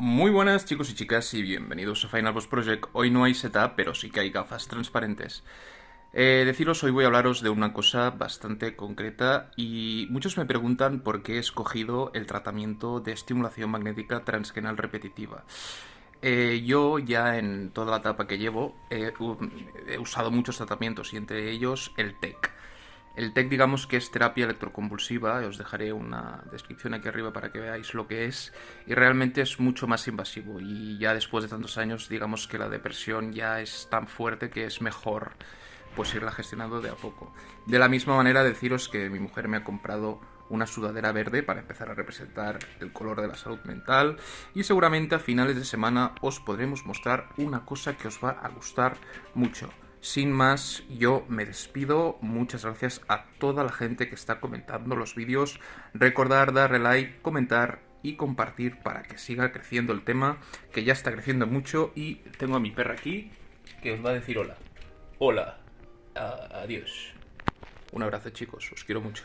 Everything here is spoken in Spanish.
Muy buenas chicos y chicas y bienvenidos a Final Boss Project. Hoy no hay setup, pero sí que hay gafas transparentes. Eh, deciros, hoy voy a hablaros de una cosa bastante concreta y muchos me preguntan por qué he escogido el tratamiento de estimulación magnética transgenal repetitiva. Eh, yo ya en toda la etapa que llevo he usado muchos tratamientos y entre ellos el TEC. El TEC digamos que es terapia electroconvulsiva, os dejaré una descripción aquí arriba para que veáis lo que es, y realmente es mucho más invasivo y ya después de tantos años digamos que la depresión ya es tan fuerte que es mejor pues irla gestionando de a poco. De la misma manera deciros que mi mujer me ha comprado una sudadera verde para empezar a representar el color de la salud mental y seguramente a finales de semana os podremos mostrar una cosa que os va a gustar mucho. Sin más, yo me despido. Muchas gracias a toda la gente que está comentando los vídeos. Recordar darle like, comentar y compartir para que siga creciendo el tema, que ya está creciendo mucho. Y tengo a mi perra aquí que os va a decir hola. Hola. adiós. Un abrazo chicos, os quiero mucho.